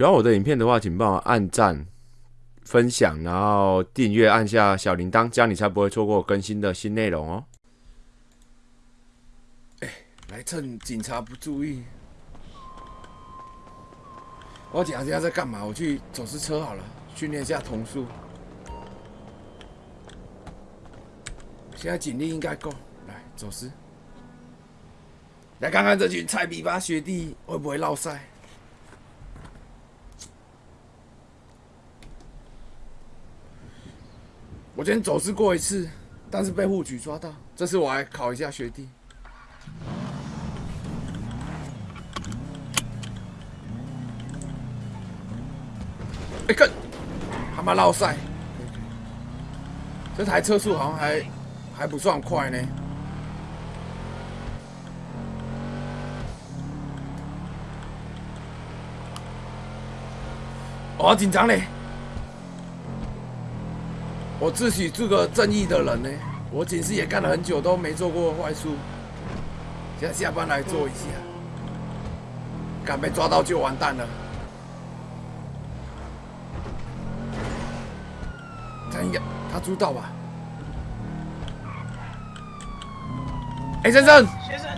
喜欢我的影片的话，请帮我按赞、分享，然后订阅，按下小铃铛，这样你才不会错过更新的新内容哦。哎，来趁警察不注意，我讲一下在干嘛？我去走私车好了，训练一下童速。现在警力应该够，来走私。来看看这群菜比吧学弟会不会落赛？我今天走私过一次，但是被户局抓到。这次我来考一下学弟。哎，看，他妈落赛！这台车速好像还还不算快呢。我紧张嘞！我自诩是个正义的人呢，我警司也干了很久，都没做过坏事。现在下班来做一下，敢被抓到就完蛋了。他应该他知道吧？哎，先生，先生，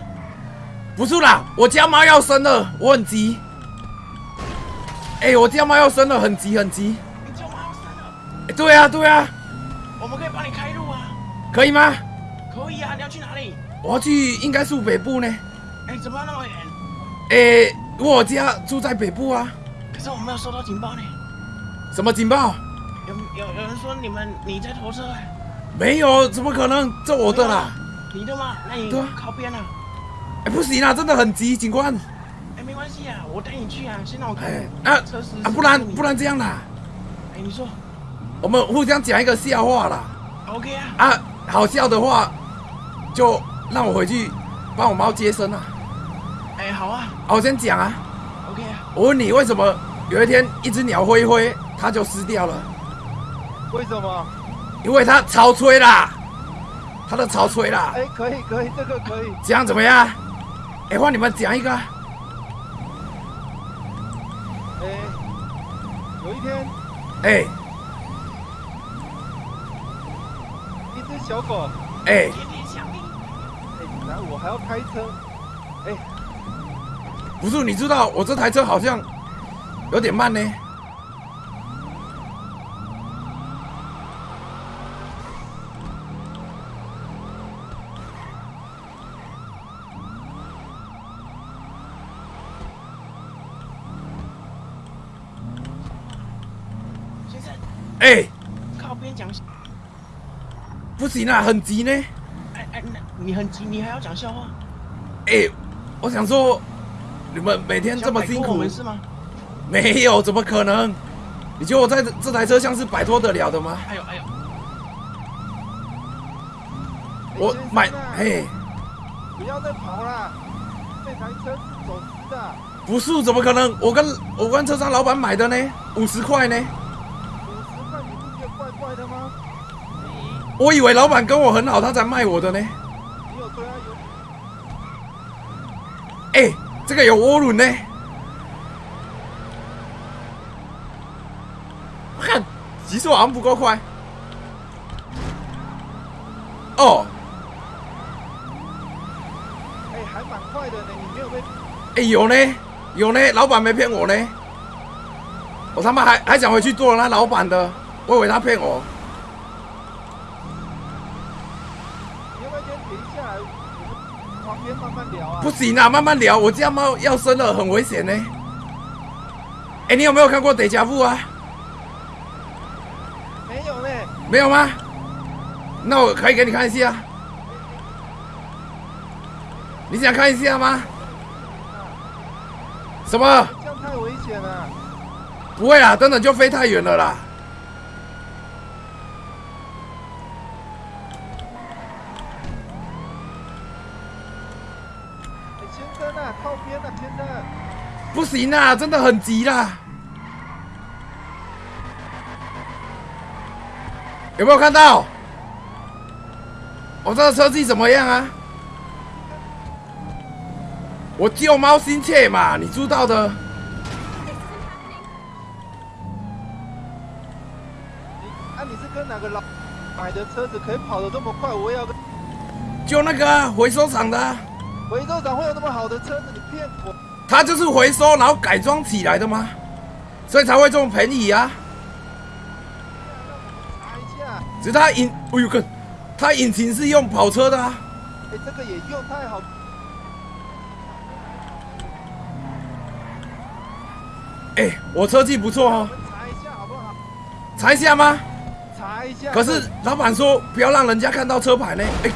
不是啦，我家猫要生了，我很急。哎，我家猫要生了，很急很急。你家猫要生了？哎，对啊对啊。我们可以帮你开路啊，可以吗？可以啊，你要去哪里？我要去，应该是北部呢。哎，怎么那么远？哎，我家住在北部啊。可是我没有收到警报呢。什么警报？有有有人说你们你在拖车？没有，怎么可能？这我的啦。你的吗？那你靠边啊。哎，不行啊，真的很急，警官。哎，没关系啊，我带你去啊，先让我看。啊，啊，不然不然这样啦。哎，你说。我们互相讲一个笑话啦。OK 啊。啊，好笑的话，就让我回去帮我猫接生啊。哎，好啊。我先讲啊。OK 啊。我问你，为什么有一天一只鸟飞飞，它就死掉了？为什么？因为它潮吹啦，它的潮吹啦。哎，可以可以，这个可以。这样怎么样？哎，换你们讲一个。哎，有一天。哎。小狗，哎，哎，然后我还要开车，哎，不是，你知道我这台车好像有点慢呢。先生，哎，靠边讲。不行啊，很急呢。哎哎，你很急，你还要讲笑话？哎，我想说，你们每天这么辛苦，是吗？没有，怎么可能？你觉得我在这台车像是摆脱得了的吗？哎呦哎呦！我买，嘿，不要再跑了，这台车是走私的。不是，怎么可能？我跟我跟车商老板买的呢，五十块呢。我以为老板跟我很好，他才卖我的呢。哎，这个有涡轮呢。看，极速好像不够快。哦。哎，还蛮快的呢，你没有被？哎，有呢，有呢，老板没骗我呢。我他妈还还想回去做那老板的，我以为他骗我。不行啊，慢慢聊。我这样猫要生了，很危险呢。哎，你有没有看过《得家富》啊？没有嘞。没有吗？那我可以给你看一下。你想看一下吗？什么？这样太危险了。不会啊，等等就飞太远了啦。不行啊，真的很急啦！有没有看到？我这个车技怎么样啊？我救猫心切嘛，你知道的。你啊，你是跟哪个老买的车子可以跑的这么快？我要救那个回收厂的。回收厂会有那么好的车子？你骗我！它就是回收然后改装起来的吗？所以才会这么便宜啊。查一下，只是它引，哎呦哥，它引擎是用跑车的啊。哎，这个也用太好。哎、我车技不错哦，查一下好不好？查一下吗？查一下。可是老板说不要让人家看到车牌呢。哎、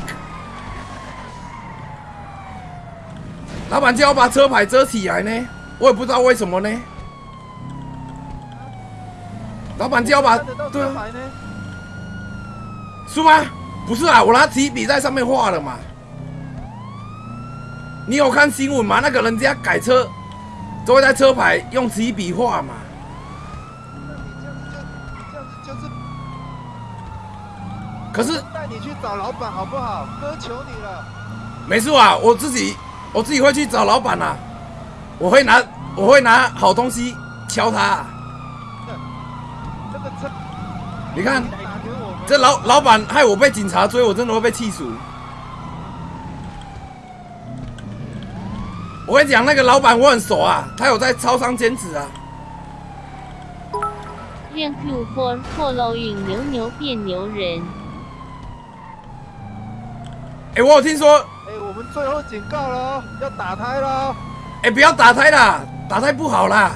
老板叫我把车牌遮起来呢，我也不知道为什么呢。老板叫我把车牌呢？是吗？不是啊，我拿提笔在上面画了嘛。你有看新闻吗？那个人家改车都会在车牌用提笔画嘛。可是带你去找老板好不好？哥求你了。没事啊，我自己我自己会去找老板啊，我会拿我会拿好东西敲他你看这老老板害我被警察追，我真的会被气死。我跟你讲，那个老板我很熟啊，他有在超商兼职啊。亮 Q 4 following 牛牛变牛人。哎、我有听说，哎，我们最后警告了哦，要打胎了哦。哎、不要打胎啦，打胎不好啦。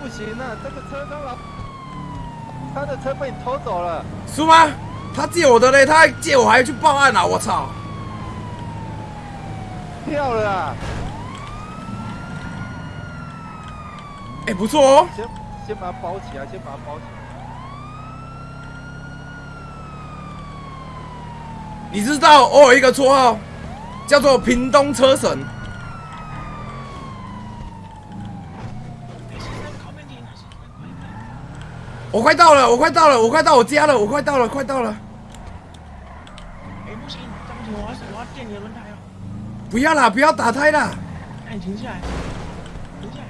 不行啊，这个车商老，他的车被你偷走了。是吗？他借我的嘞，他还借我还要去报案啊！我操！跳了啊！哎、不错哦。先先把它包起来，先把它包起来。你知道我有一个绰号，叫做屏东车神。我快到了，我快到了，我快到我家了，我快到了，快到了！哎，不要我要电你的轮胎哦。不要啦，不要打胎啦！哎，你停下来，停下来。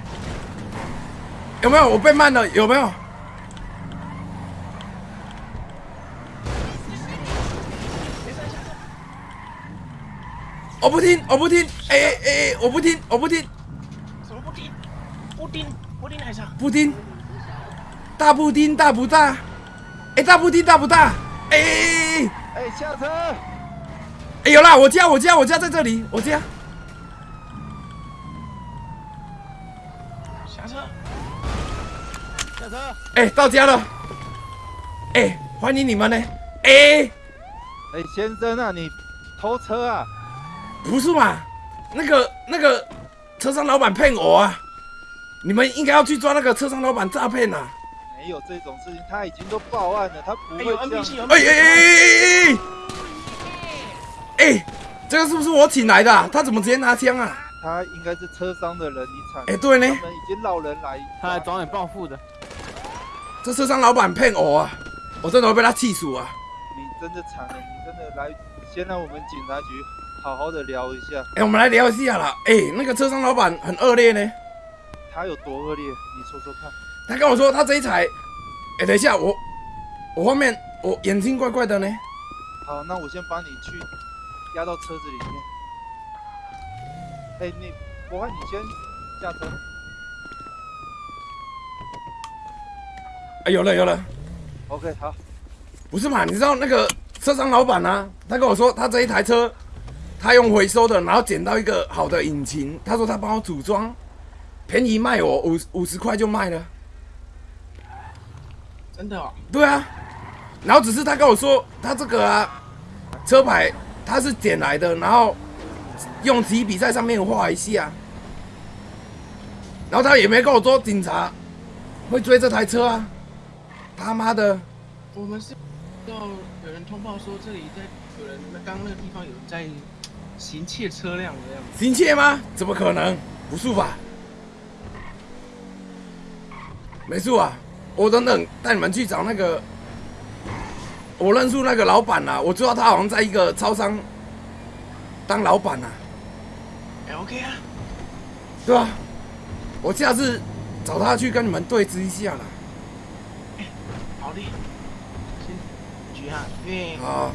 有没有？我被慢了，有没有？先生下车。我不听，我不听！哎哎哎，我不听，我不听，什么布丁？布丁，布丁还是。布丁，大布丁大不大？哎，大布丁大不大？哎哎哎哎，下车！哎，有啦！我家我家我家在这里，我家。下车。下车！哎，到家了。哎，欢迎你们呢。哎，哎，先生啊，你偷车啊？不是嘛？那个那个车商老板骗我啊！你们应该要去抓那个车商老板诈骗呐！没有这种事情，他已经都报案了，他不会这样。哎哎。哎哎哎哎！哎，这个是不是我请来的啊？他怎么直接拿枪啊？他应该是车商的人，你惨。哎，对呢他，们已经绕人来，他来找你报复的。这车商老板骗我啊！我真的会被他气死啊！你真的惨了，你真的来，先让我们警察局好好的聊一下，哎，我们来聊一下啦。哎，那个车商老板很恶劣呢。他有多恶劣，你说说看。他跟我说他这一台，哎，等一下，我我后面我眼睛怪怪的呢。好，那我先帮你去压到车子里面。哎，你，博翰，你先下车。哎，有了有了。OK，好，不是嘛？你知道那个车商老板啊？他跟我说，他这一台车，他用回收的，然后捡到一个好的引擎，他说他帮我组装，便宜卖我五五十块就卖了。真的哦。对啊，然后只是他跟我说，他这个啊，车牌他是捡来的，然后用提笔在上面画一下，然后他也没跟我说警察会追这台车啊，他妈的！我们是要有人通报说这里在有人，刚那个地方有人在行窃车辆的样子。行窃吗？怎么可能？不是吧？没错啊，我等等带你们去找那个，我认识那个老板啦、我知道他好像在一个超商当老板呐、哎，OK 啊。对吧、我下次找他去跟你们对峙一下啦。好的，先局啊，因为好，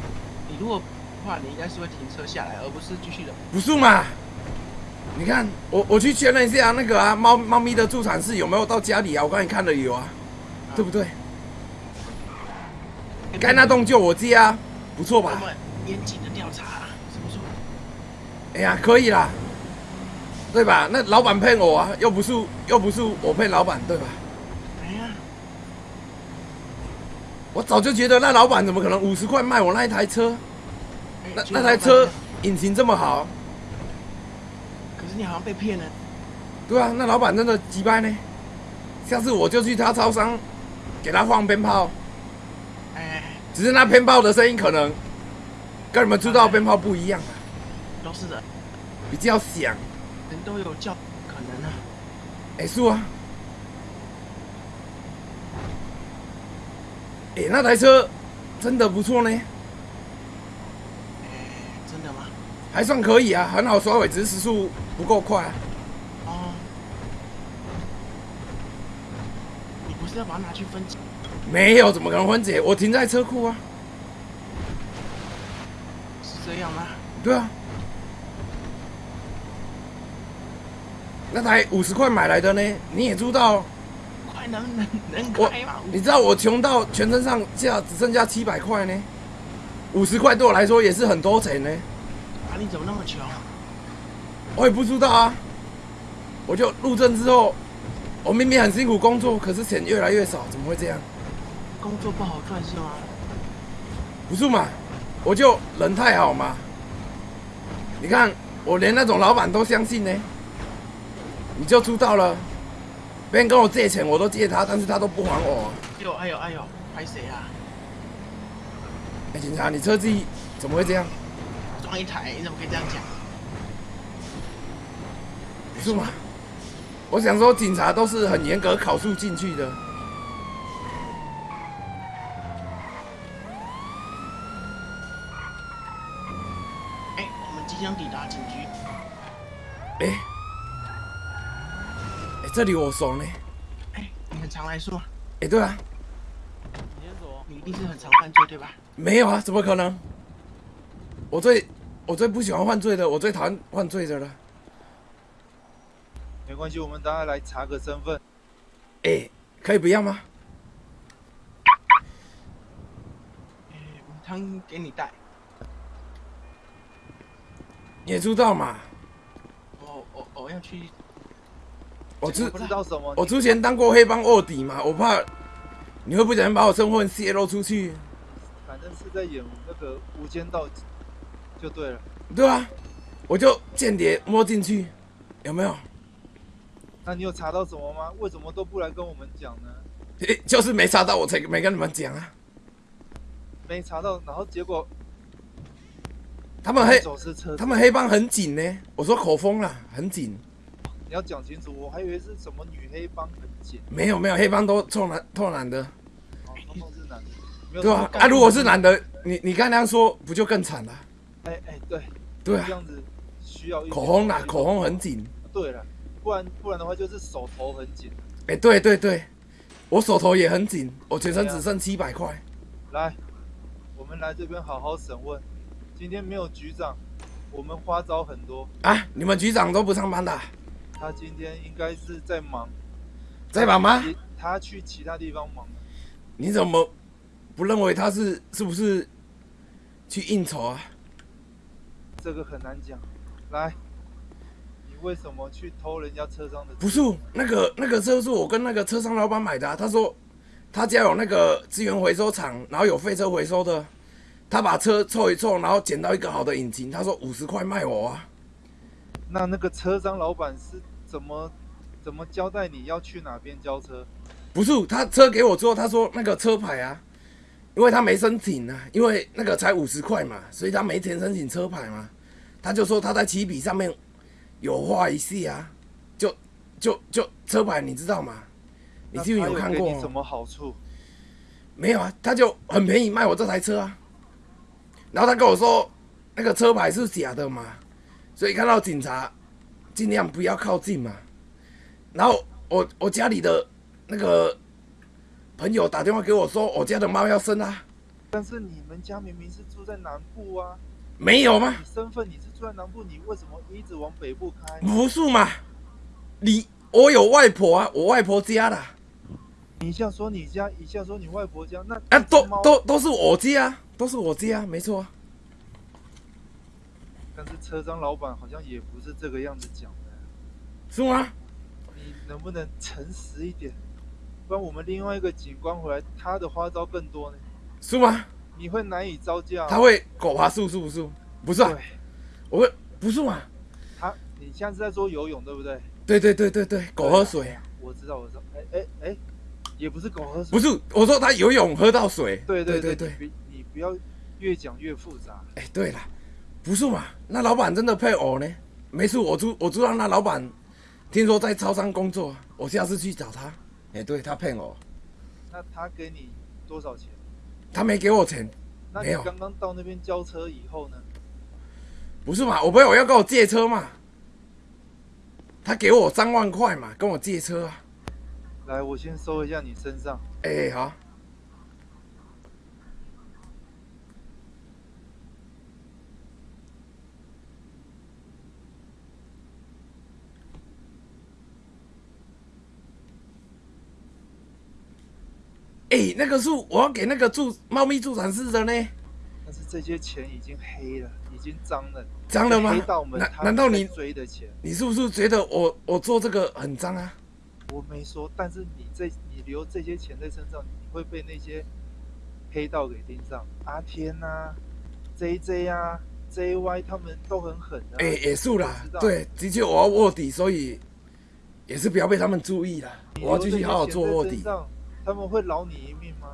你如果的话，你应该是会停车下来，而不是继续的。不是嘛？你看，我我去确认一下那个啊，猫猫咪的助产士有没有到家里啊？我刚才看了有啊，对不对？该那栋就我接啊，不错吧？我们严谨的调查，是不是？哎呀，可以啦，对吧？那老板骗我啊，又不是又不是我骗老板，对吧？哎呀，我早就觉得那老板怎么可能五十块卖我那一台车？哎那那台车引擎这么好，可是你好像被骗了。对啊，那老板真的鸡掰呢。下次我就去他超商，给他放鞭炮，哎，只是那鞭炮的声音可能跟你们知道的鞭炮不一样啊，都是的，比较响。人都有叫可能啊。哎、是啊。哎、那台车真的不错呢，哎，真的吗？还算可以啊，很好刷尾，只是时速不够快、啊。哦，你不是要把它拿去分解？没有，怎么可能分解？我停在车库啊。是这样吗？对啊。那台五十块买来的呢？你也知道，快能能能我开吗？你知道我穷到全身上下只剩下七百块呢。五十块对我来说也是很多钱呢。啊，你怎么那么穷？我也不知道啊。我就入证之后，我明明很辛苦工作，可是钱越来越少，怎么会这样？工作不好赚是吗？不是嘛？我就人太好嘛。你看，我连那种老板都相信呢，你就知道了。别人跟我借钱，我都借他，但是他都不还我。哎呦哎呦哎呦，拍谁啊？哎、警察，你车技怎么会这样？撞一台，你怎么可以这样讲？不是吗？我想说，警察都是很严格考述进去的。哎，我们即将抵达警局。哎、哎、这里我熟呢。哎，你很常来是吗？哎、对啊，你一定是很常犯罪对吧？没有啊，怎么可能？我最我最不喜欢犯罪的，我最讨厌犯罪的了。没关系，我们大家来查个身份。哎、可以不要吗？汤给你带。你也知道嘛，我我我要去。我知不知道什么？我之前当过黑帮卧底嘛，我怕你会不小心把我身份泄露出去。反正是在演那个《无间道》就对了。对啊，我就间谍摸进去，有没有？那你有查到什么吗？为什么都不来跟我们讲呢？诶就是没查到，我才没跟你们讲啊。没查到，然后结果他们黑他们黑帮很紧呢，我说口风啦，很紧。你要讲清楚，我还以为是什么女黑帮很紧，没有没有，黑帮都臭男臭男的，哦，通通是男的，对啊啊，如果是男的，你你刚刚说，不就更惨了？对，对啊这，样子需要一口红啦，口红很紧。对了，不然不然的话就是手头很紧。哎、对对对，我手头也很紧，我全身只剩七百块。来，我们来这边好好审问。今天没有局长，我们花招很多。啊，你们局长都不上班的啊、他今天应该是在忙，在忙吗？他去其他地方忙了。你怎么不认为他是是不是去应酬啊？这个很难讲。来，你为什么去偷人家车商的？不是，那个那个车是我跟那个车商老板买的、啊，他说他家有那个资源回收厂，然后有废车回收的，他把车凑一凑，然后捡到一个好的引擎，他说五十块卖我啊。那那个车商老板是怎么怎么交代你要去哪边交车？不是，他车给我之后，他说那个车牌啊，因为他没申请啊，因为那个才五十块嘛，所以他没钱申请车牌嘛。他就说他在起笔上面有画一下啊，就就就车牌你知道吗？你那是不是有看过？什么好处？没有啊，他就很便宜卖我这台车啊。然后他跟我说那个车牌是假的嘛，所以看到警察尽量不要靠近嘛。然后我我家里的那个朋友打电话给我说，我家的猫要生啊，但是你们家明明是住在南部啊，没有吗？你身份你是住在南部，你为什么一直往北部开？不是嘛？你我有外婆啊，我外婆家的啊，你一下说你家，一下说你外婆家，那啊都都都是我家啊，都是我家啊，没错啊。但是车商老板好像也不是这个样子讲的，是吗？你能不能诚实一点？不然我们另外一个警官回来，他的花招更多呢，是吗？你会难以招架哦。他会狗爬树是不是？不是啊，我会不是嘛？他，你现在是在说游泳对不对？对对对对对，狗喝水啊，我知道，我知道。哎哎哎，也不是狗喝水，不是我说他游泳喝到水。对对对对，你不要越讲越复杂。哎，对了，不是嘛？那老板真的配偶呢？没事，我知我知道那老板，听说在超商工作，我下次去找他。哎，对他骗我，那他给你多少钱？他没给我钱，那你刚刚到那边交车以后呢？不是嘛？我朋友要跟我借车嘛，他给我三万块嘛，跟我借车啊。来，我先搜一下你身上。哎，好，哎，那个树我要给那个助猫咪助产士的呢，但是这些钱已经黑了，已经脏了，脏了吗黑道？们难难道你追的钱？你是不是觉得我我做这个很脏啊？我没说，但是你这你留这些钱在身上，你会被那些黑道给盯上。阿天呐、JJ 啊、JY 他们都很狠的、啊。哎、也是啦对，的确我要卧底，所以也是不要被他们注意啦。我要继续好好做卧底他们会饶你一命吗？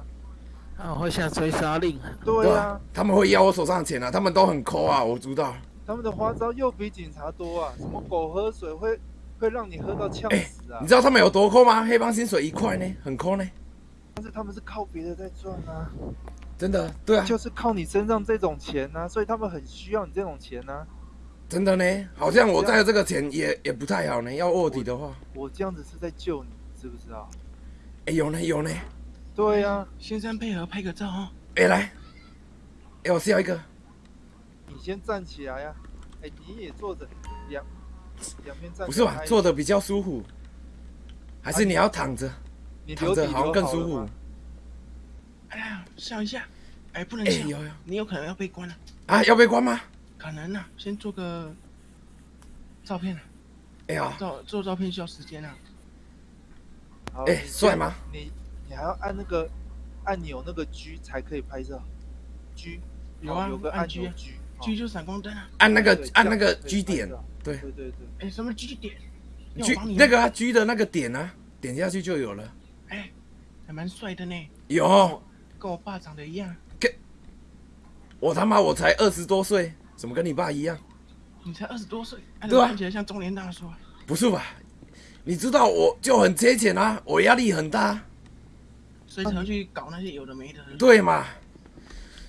啊，会下追杀令。对啊啊，，他们会要我手上的钱啊，他们都很抠啊，我知道。他们的花招又比警察多啊！什么狗喝水会会让你喝到呛哎死啊！你知道他们有多抠吗？黑帮薪水一块呢，很抠呢，但是他们是靠别的在赚啊，真的，对啊，就是靠你身上这种钱啊，所以他们很需要你这种钱啊。真的呢，好像我带的这个钱也也不太好呢，要卧底的话，我这样子是在救你，知不知道？哎、有呢有呢，对啊，先生配合拍个照哦。哎、来，哎、我笑一个，你先站起来呀、哎，你也坐着，两两边站。不是吧？坐的比较舒服，还是你要躺着？你躺着好像更舒服。哎呀，笑一下。哎，不能哎、笑，有有你有可能要被关了。啊，要被关吗？可能啊，先做个照片啊，哎呀，照做照片需要时间啊。好哎你帅吗？你你还要按那个按钮那个 G 才可以拍照，G 有啊哦有个按按 G G，哦 G 就是闪光灯啊。按那个按那个 G 点，对对对对，哎，什么 G 点？，G 那个啊 G 的那个点啊，点下去就有了。哎，还蛮帅的呢，有，跟我爸长得一样。我他妈我才二十多岁，怎么跟你爸一样？你才二十多岁，哎对啊看起来像中年大叔啊。不是吧？你知道我就很缺钱啊，我压力很大，所以才会去搞那些有的没的。对嘛？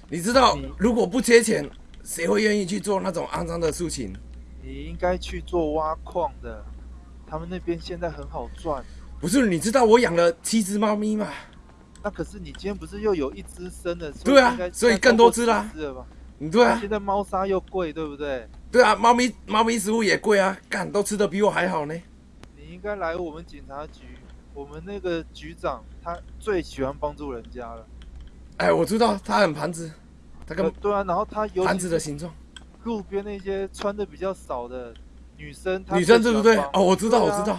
你知道如果不缺钱，谁会愿意去做那种肮脏的事情？你应该去做挖矿的，他们那边现在很好赚。不是，你知道我养了七只猫咪嘛？那可是你今天不是又有一只生的？对啊所以更多只啦现在超过10只了吧？对啊，现在猫砂又贵，对不对？对啊，猫咪猫咪食物也贵啊，干都吃的比我还好呢。你应该来我们警察局，我们那个局长他最喜欢帮助人家了。哎，我知道他很盘子，他跟呃对啊，然后他有盘子的形状。路边那些穿的比较少的女生，女生对不对？哦，我知道，啊我知道。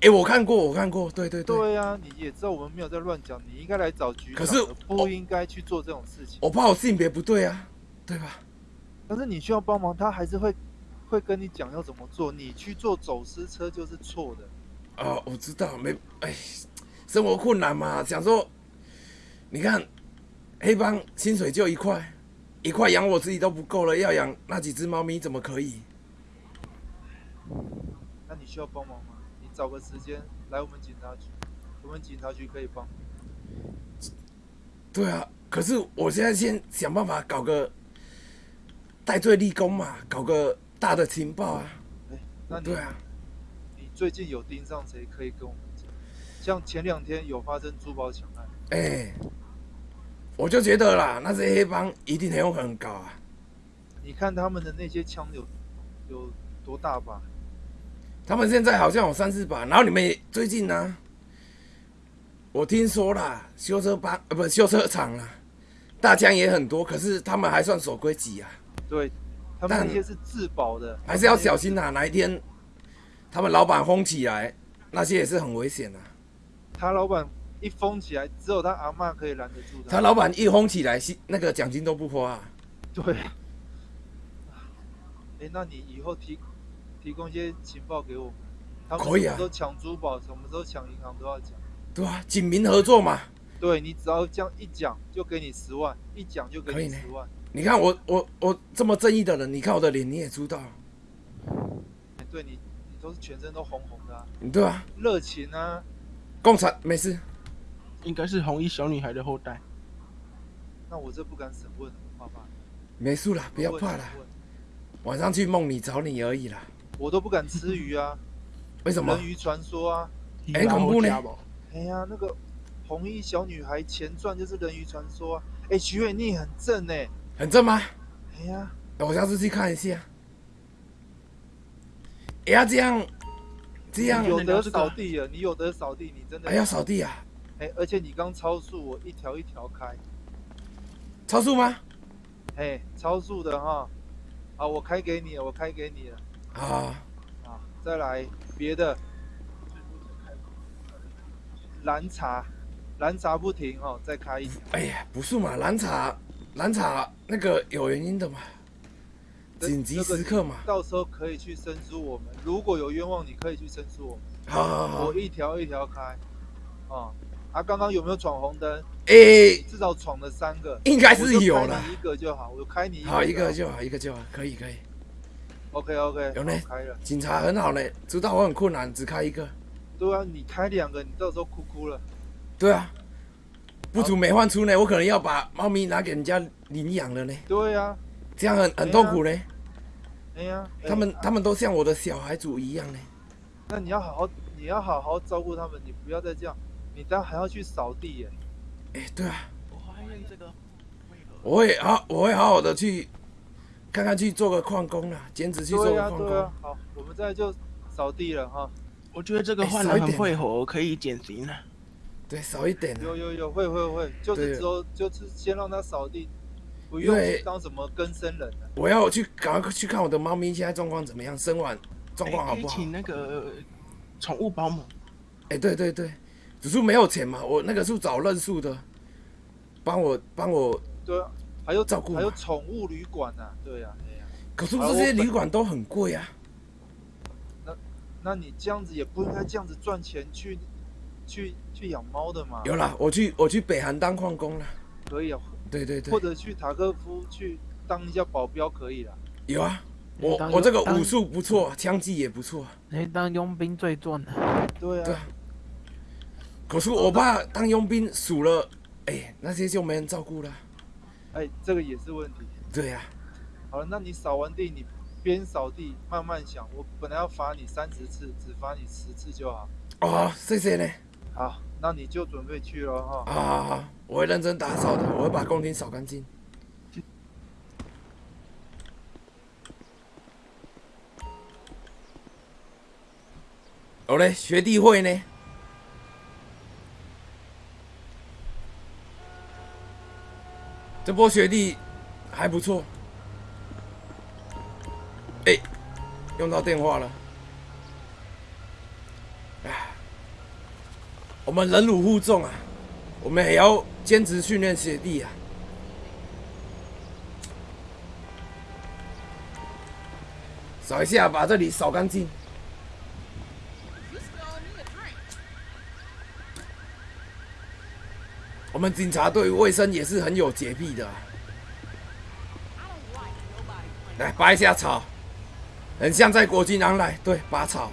哎，我看过，我看过，对对对。对啊，你也知道我们没有在乱讲，你应该来找局长，可是不应该去做这种事情。我怕我性别不对啊，对吧？但是你需要帮忙，他还是会会跟你讲要怎么做。你去做走私车就是错的。哦，我知道，没，哎，生活困难嘛，想说，你看，黑帮薪水就一块，一块养我自己都不够了，要养那几只猫咪怎么可以？那你需要帮忙吗？你找个时间来我们警察局，我们警察局可以帮。对啊，可是我现在先想办法搞个戴罪立功嘛，搞个大的情报啊。哎，那你对啊，你最近有盯上谁可以跟我们讲？像前两天有发生珠宝抢案，哎、我就觉得啦，那些黑帮一定很有可能搞啊。你看他们的那些枪有有多大把？他们现在好像有三四把，然后你们也最近呢、我听说啦，修车帮呃不修车厂啦，大枪也很多，可是他们还算守规矩啊，对，他们那些是自保的，还是要小心啊，哪一天他们老板轰起来，那些也是很危险啊。他老板一封起来，只有他阿妈可以拦得住他老板一轰起来，薪那个奖金都不花、啊。对。哎、那你以后提提供一些情报给我们，他们可以啊什么时候抢珠宝，什么时候抢银行都要讲。对啊，警民合作嘛。对你只要这样一讲，就给你十万，一讲就给你十万。你看我我我这么正义的人，你看我的脸你也知道，哎对你，你都是全身都红红的、啊，对啊、热情啊。共产没事，应该是红衣小女孩的后代。那我这不敢审问，爸爸。没事啦，不要怕啦。晚上去梦里找你而已啦。我都不敢吃鱼啊，为什么人？鱼传说啊。很恐怖呢哎呀，那个红衣小女孩前传就是人鱼传说啊。哎，徐伟你很正哎。很正吗？哎呀，我下次去看一下。也要这样，这样你有得扫地了，你有得扫地，你真的还要扫地啊？哎，而且你刚超速，我一条一条开，超速吗？哎，超速的哈。好，我开给你了，我开给你了。啊，啊，再来别的，蓝茶，蓝茶不停哦，再开一条。哎呀，不是嘛，蓝茶，蓝茶那个有原因的嘛，紧急时刻嘛。到时候可以去申诉我们，如果有冤枉，你可以去申诉我们。好好好我，一条一条开。啊，啊，刚刚有没有闯红灯？诶，至少闯了三个，应该是有了。你一个就好，我开你一个。好，一个。就好，一个就好，可以可以。OK OK，有呢开了。警察很好嘞，知道我很困难，只开一个。对啊，你开两个，你到时候哭哭了。对啊，不足没换出呢，我可能要把猫咪拿给人家领养了呢，对啊，这样很很痛苦呢。哎呀，哎他们他们都像我的小孩子一样呢。那你要好好，你要好好照顾他们，你不要再这样，你当还要去扫地耶。哎，对啊，我怀念这个。我会好我会好好的去看看去做个矿工啊，兼职去做个矿对啊工。，好，我们再就扫地了哈。我觉得这个哎换人很会火，可以减刑了。对，少一点啊。有有有，会会会，就是对之后就是先让它扫地，不用去当什么更生人了。我要去赶快去看我的猫咪现在状况怎么样，生完状况好不好？哎可以请那个宠物保姆。哎、对对对，只是没有钱嘛，我那个是找认识的，帮我帮我。对啊，还有照顾嘛还有宠物旅馆呐，对呀，哎呀，可是这些旅馆都很贵啊。那你这样子也不应该这样子赚钱去去去养猫的嘛。有啦，我去我去北韩当矿工了。可以啊，对对对或，者去塔科夫去当一下保镖可以啦。有啊，我我这个武术不错，枪技也不错。你当佣兵最赚了。对啊对啊，可是我怕当佣兵数了，哎、那些就没人照顾了。哎，这个也是问题。对呀、好了，那你扫完地，你边扫地慢慢想。我本来要罚你三十次，只罚你十次就好。哦，谢谢呢。好，那你就准备去了哈。好好好，我会认真打扫的，我会把工厅扫干净。好嘞，学弟会呢？这波学弟还不错。哎、用到电话了。我们忍辱负重啊，我们也要坚持训练学弟啊。扫一下，把这里扫干净。我们警察对卫生也是很有洁癖的、来拔一下草，很像在国军狼来，对，拔草。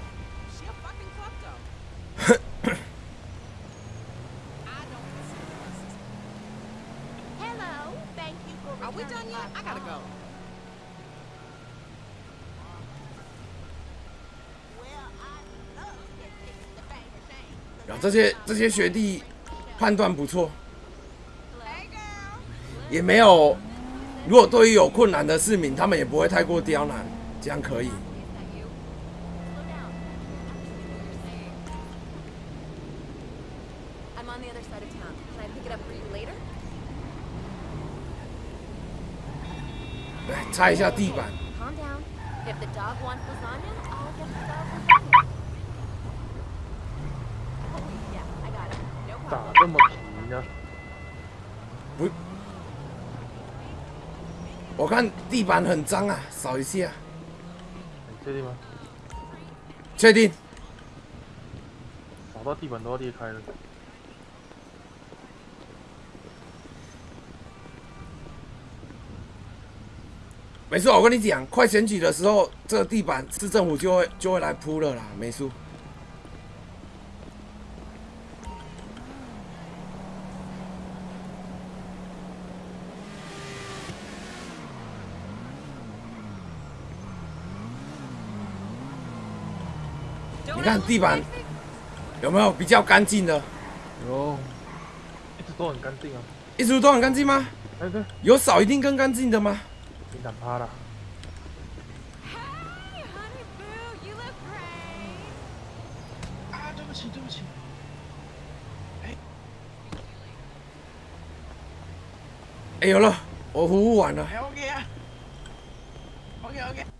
这些这些学弟判断不错，也没有。如果对于有困难的市民，他们也不会太过刁难，这样可以。来擦一下地板。打这么皮呢？不我看地板很脏啊，扫一下，你确定吗？确定。扫到地板都要裂开了。没错，我跟你讲，快选举的时候，这个地板市政府就会就会来铺了啦，没错。你看地板有没有比较干净的？有，一直都很干净啊。一直都很干净吗？哎对，有扫一定更干净的吗？你敢趴了对不起，对不起。哎，有了，我服务完了。哎，OK 啊。OK OK。